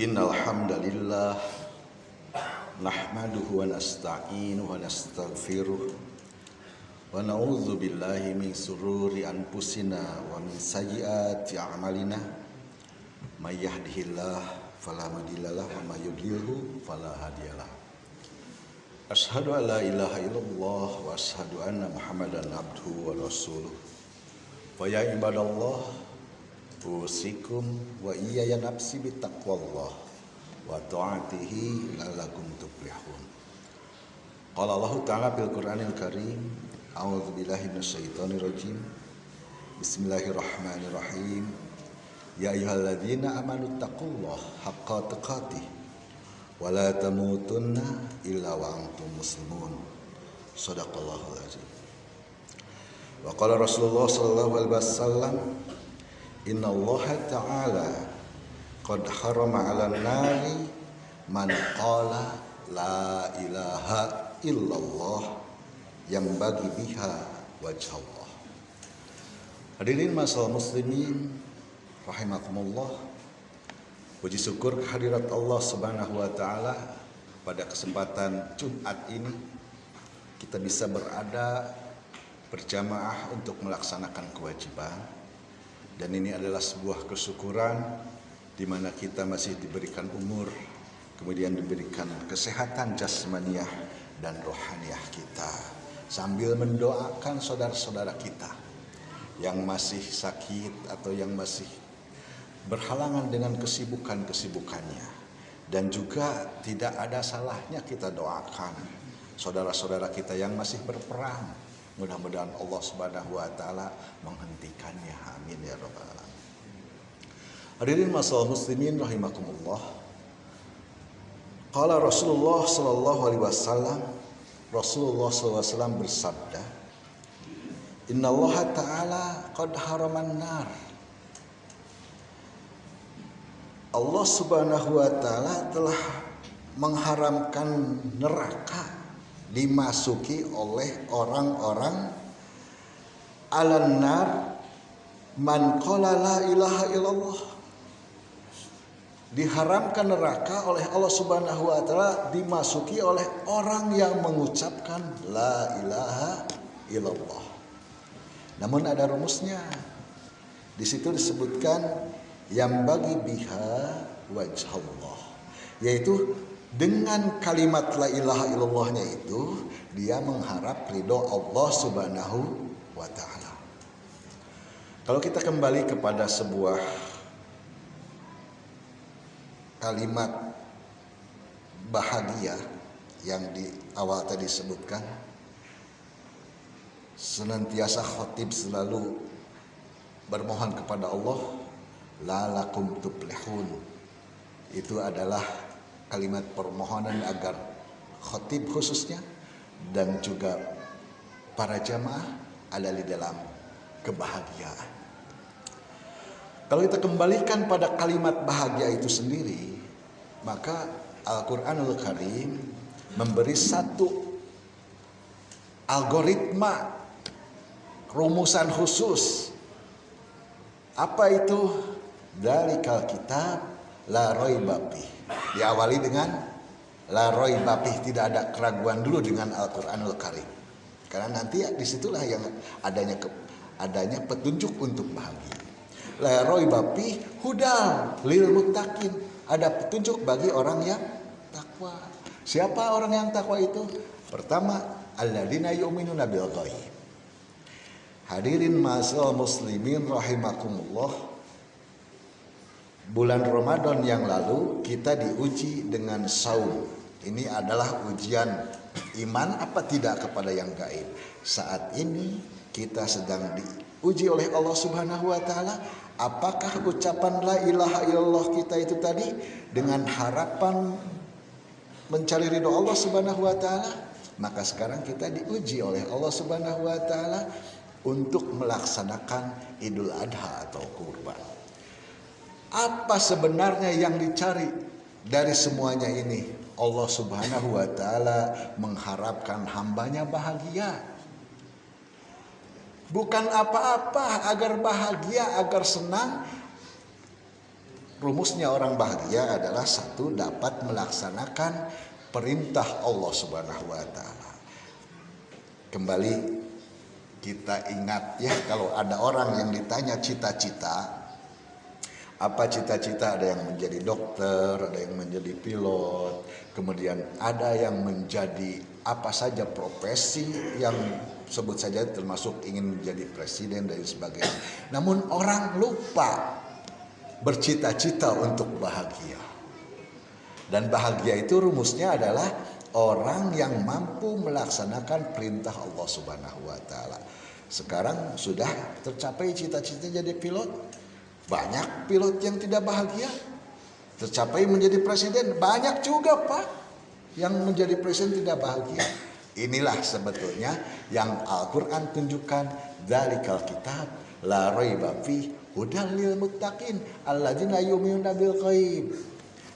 Innal hamdalillah nahmaduhu wa nasta'inuhu wa nastaghfiruh wa na'udzu billahi min sururi anfusina wa min sayyiati a'malina. May yahdihillah fala mudhillalah wa may yudlilhu fala hadiyalah Ashhadu an la ilaha illallah wa ashhadu anna Muhammadan abduhu wa rasuluh. Wa ya ibadallah usikum wa iya ya nafsi bitaqwallah wa ta'atihi lalakum tuflihun. Qala Allah Ta'ala bil Qur'anil Karim A'udzu billahi minasyaitonir rajim Bismillahirrahmanirrahim. Ya ayyuhalladzina amanu taqullaha haqqa tuqatih wa la tamutunna illa wa antum muslimun. Sadaqallahul azim. Wa qala Rasulullah sallallahu alaihi wasallam Inna Allah Ta'ala Qad harama ala nari Man qala La ilaha illallah Yang bagi biha wajah Allah. Hadirin masalah muslimin Rahimakumullah. Puji syukur kehadirat Allah subhanahu wa ta'ala Pada kesempatan Jumat ini Kita bisa berada Berjamaah untuk melaksanakan kewajiban dan ini adalah sebuah kesyukuran di mana kita masih diberikan umur, kemudian diberikan kesehatan jasmaniah dan rohaniah kita. Sambil mendoakan saudara-saudara kita yang masih sakit atau yang masih berhalangan dengan kesibukan-kesibukannya. Dan juga tidak ada salahnya kita doakan saudara-saudara kita yang masih berperang Mudah-mudahan Allah Subhanahu wa taala menghentikannya. Amin ya rabbal alamin. Hadirin masalah muslimin rahimakumullah. Qala Rasulullah sallallahu alaihi wasallam Rasulullah wasallam bersabda Inna Allah Ta'ala qad haraman nar Allah subhanahu wa ta'ala telah mengharamkan neraka dimasuki oleh orang-orang alannar man qala la ilaha illallah. Diharamkan neraka oleh Allah Subhanahu wa taala dimasuki oleh orang yang mengucapkan la ilaha illallah. Namun ada rumusnya. Di situ disebutkan yang bagi biha wajah Allah. Yaitu dengan kalimat la ilaha illallahnya itu dia mengharap ridho Allah subhanahu wa ta'ala. Kalau kita kembali kepada sebuah kalimat bahagia yang di awal tadi sebutkan senantiasa khotib selalu bermohon kepada Allah lalakum tuplihun itu adalah kalimat permohonan agar khotib khususnya dan juga para jamaah ada di dalam kebahagiaan. Kalau kita kembalikan pada kalimat bahagia itu sendiri, maka Al-Quranul Karim memberi satu algoritma rumusan khusus. Apa itu? Dari kitab la roibabih diawali dengan la bapih tidak ada keraguan dulu dengan Al-Qur'anul Karim. Karena nanti di situlah yang adanya ke, adanya petunjuk untuk bahagia. La bapih hudal lil muttaqin. Ada petunjuk bagi orang yang takwa. Siapa orang yang takwa itu? Pertama, alladzina yu'minuna bil ghaib. Hadirin masal muslimin rahimakumullah bulan Ramadan yang lalu kita diuji dengan saum. Ini adalah ujian iman apa tidak kepada yang gaib. Saat ini kita sedang diuji oleh Allah Subhanahu wa taala apakah ucapan la ilaha illallah kita itu tadi dengan harapan mencari ridho Allah Subhanahu wa taala maka sekarang kita diuji oleh Allah Subhanahu wa taala untuk melaksanakan Idul Adha atau kurban. Apa sebenarnya yang dicari dari semuanya ini? Allah Subhanahu wa taala mengharapkan hambanya bahagia. Bukan apa-apa agar bahagia, agar senang. rumusnya orang bahagia adalah satu dapat melaksanakan perintah Allah Subhanahu wa taala. Kembali kita ingat ya kalau ada orang yang ditanya cita-cita apa cita-cita ada yang menjadi dokter, ada yang menjadi pilot, kemudian ada yang menjadi apa saja profesi yang sebut saja termasuk ingin menjadi presiden dan sebagainya. Namun orang lupa bercita-cita untuk bahagia. Dan bahagia itu rumusnya adalah orang yang mampu melaksanakan perintah Allah Subhanahu wa taala. Sekarang sudah tercapai cita-cita jadi pilot. Banyak pilot yang tidak bahagia. Tercapai menjadi presiden, banyak juga, Pak, yang menjadi presiden tidak bahagia. Inilah sebetulnya yang Al-Qur'an tunjukkan dari kitab la raiba fi hudal lil muttaqin alladzina yu'minuna bil.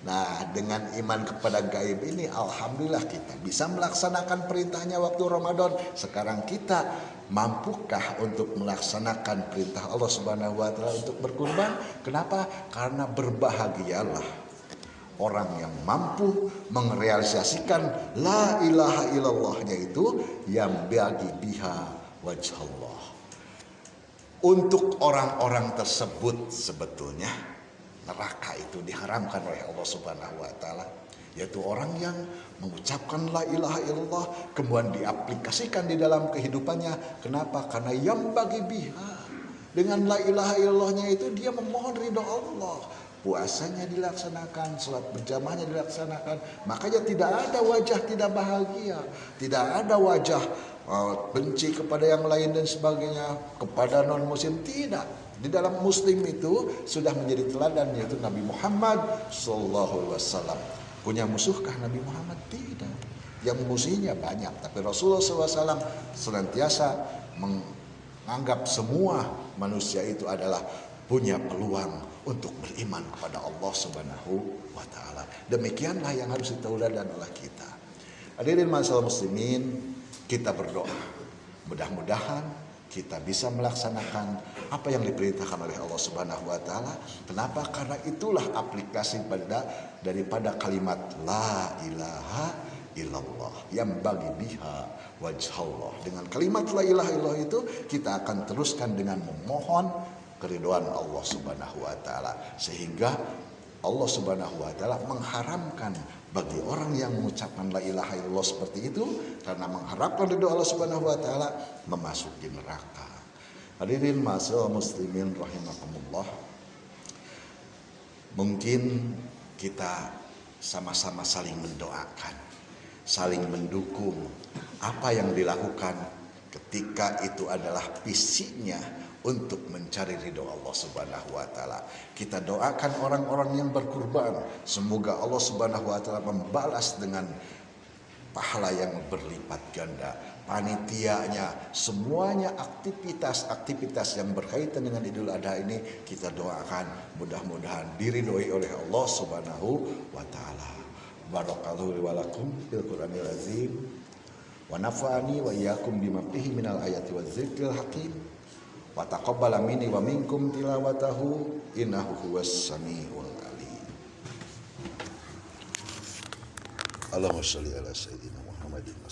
Nah, dengan iman kepada gaib ini alhamdulillah kita bisa melaksanakan perintahnya waktu Ramadan. Sekarang kita mampukah untuk melaksanakan perintah Allah Subhanahu wa taala untuk berkurban? Kenapa? Karena berbahagialah orang yang mampu merealisasikan la ilaha illallahnya itu yang bagi biha wajah Allah untuk orang-orang tersebut sebetulnya neraka itu diharamkan oleh Allah Subhanahu wa taala yaitu orang yang mengucapkan la ilaha illallah kemudian diaplikasikan di dalam kehidupannya. Kenapa? Karena yang bagi biha dengan la ilaha illallahnya itu dia memohon ridho Allah. Puasanya dilaksanakan, sholat berjamaahnya dilaksanakan, makanya tidak ada wajah tidak bahagia, tidak ada wajah Oh, benci kepada yang lain dan sebagainya kepada non muslim tidak di dalam muslim itu sudah menjadi teladan yaitu Nabi Muhammad Sallallahu Alaihi Wasallam punya musuhkah Nabi Muhammad tidak yang musuhnya banyak tapi Rasulullah SAW senantiasa menganggap semua manusia itu adalah punya peluang untuk beriman kepada Allah Subhanahu wa taala. Demikianlah yang harus ditauladan oleh kita. Hadirin masalah muslimin, kita berdoa. Mudah-mudahan kita bisa melaksanakan apa yang diperintahkan oleh Allah Subhanahu wa taala. Kenapa? Karena itulah aplikasi pada daripada kalimat la ilaha illallah yang bagi biha wajah Allah. Dengan kalimat la ilaha illallah itu kita akan teruskan dengan memohon keriduan Allah Subhanahu wa taala sehingga Allah Subhanahu wa taala mengharamkan bagi orang yang mengucapkan la ilaha illallah seperti itu karena mengharapkan ridho Allah Subhanahu wa taala memasuki neraka. Hadirin masal muslimin rahimakumullah. Mungkin kita sama-sama saling mendoakan, saling mendukung apa yang dilakukan ketika itu adalah fisiknya untuk mencari ridho Allah Subhanahu wa taala. Kita doakan orang-orang yang berkurban, semoga Allah Subhanahu wa taala membalas dengan pahala yang berlipat ganda. Panitianya, semuanya aktivitas-aktivitas yang berkaitan dengan Idul Adha ini kita doakan mudah-mudahan diridhoi oleh Allah Subhanahu wa taala. Barakallahu wa lakum Qur'anil azim wa nafa'ani wa iyyakum bima fihi minal ayati wa dzikril hakim. Wa taqabbala minni wa minkum tilawatahu innahu huwas samiul alim. Allahumma shalli ala sayyidina Muhammadin wa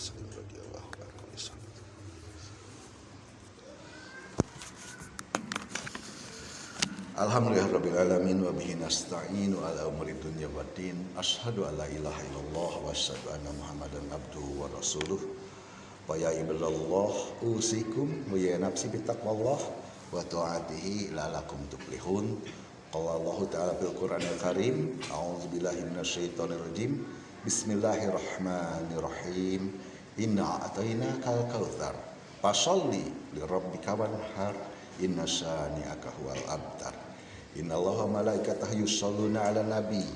Alhamdulillah bihi nasta'inu ala umuri dunya waddin asyhadu an la ilaha illallah wa asyhadu anna muhammadan abduhu wa rasuluh wa ya ibadallah usikum wa ya nafsi bitaqwallah wa ta'atihi lalakum tuflihun. Qala Allah ta'ala fil Qur'anil Karim. A'udzu billahi minasyaitonir rajim bismillahirrahmanirrahim. Inna atainakal kautsar. Fasalli li rabbika wanhar. Inna syani'aka huwal abtar. Inna allaha malaikatahu yusalluna ala nabi.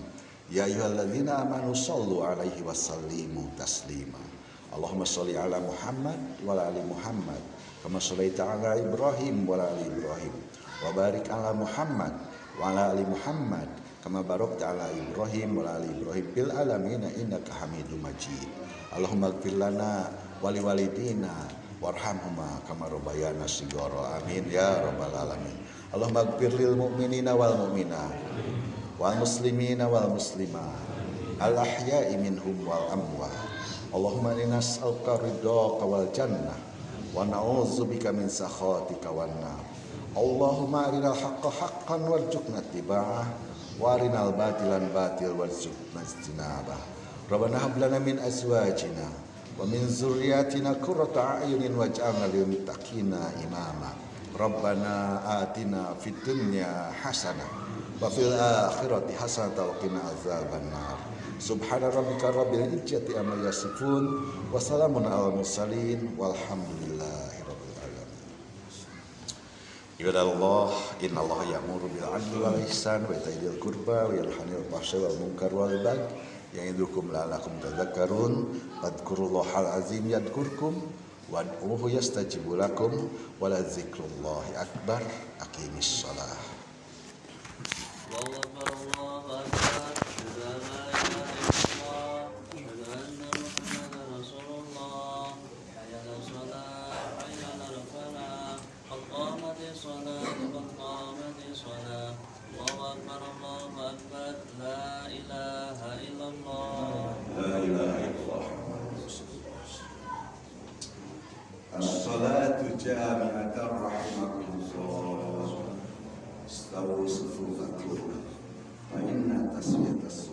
Ya ayyuhalladzina amanu sallu alaihi wasallimu taslima Allahumma salli ala Muhammad wa ali Muhammad kama shallaita ala Ibrahim wa ali Ibrahim wa barik ala Muhammad wa ali Muhammad kama barakta ala Ibrahim wa ala ali Ibrahim fil alamin innaka Hamidum Majid. Allahumma ighfir lana wa liwalidina warhamhuma kama rabbayana shighara amin ya rabbal alamin. Allahumma ighfir lil mu'minina wal mu'minat wal muslimina wal muslimat al ahya'i minhum wal amwat Allahumma inna nas'aluka ridhaka wal jannah wa na'udzubika min sakhatika wan nar. Allahumma arinal haqqa haqqan warzuqna ittiba'ah wa arinal batilan batil warzuqna ijtinabah. Rabbana hab lana min azwajina wa min zurriyatina qurrata a'yunin waj'alna lil muttaqina imama. Rabbana atina fid dunya hasanah wa fil akhirati hasanah wa qina azabannar Subhana rabbika rabbil izzati amma yasifun wa salamun alal mursalin walhamdulillahi rabbil alamin. Ibadallah, innallaha ya'muru bil 'adli wal ihsan wa ita'i dzil qurba wa yanha 'anil fahsya'i wal munkar wal baghi ya'idukum la'allakum tadhakkarun. Fadhkurullahal azim yadhkurkum wad'uhu yastajibu lakum wa la akbar. Aqimis shalah. جامعة رحمكم الله استووا صفوفكم فإن تسوية الصلاة